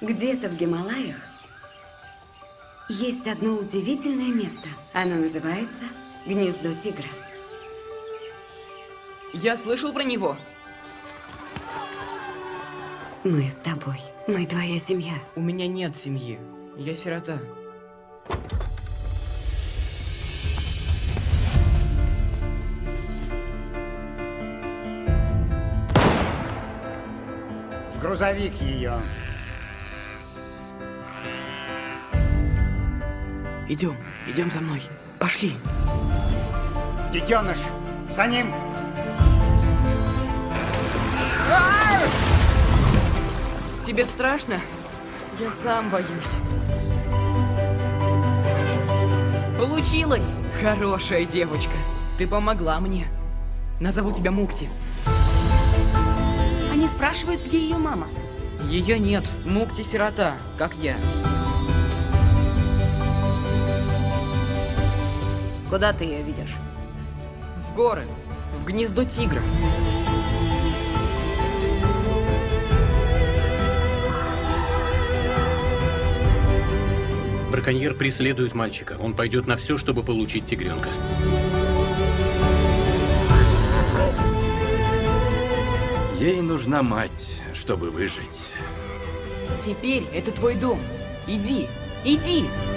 Где-то в Гималаях есть одно удивительное место. Оно называется Гнездо Тигра. Я слышал про него. Мы с тобой. Мы твоя семья. У меня нет семьи. Я сирота. В грузовик ее. Идем, идем за мной. Пошли. Детеныш, за ним. Тебе страшно? Я сам боюсь. Получилось! Хорошая девочка. Ты помогла мне. Назову тебя Мукти. Они спрашивают, где ее мама. Ее нет. Мукти сирота, как я. Куда ты ее ведешь? В горы. В гнездо тигра. Браконьер преследует мальчика. Он пойдет на все, чтобы получить тигренка. Ей нужна мать, чтобы выжить. Теперь это твой дом. Иди, иди! Мой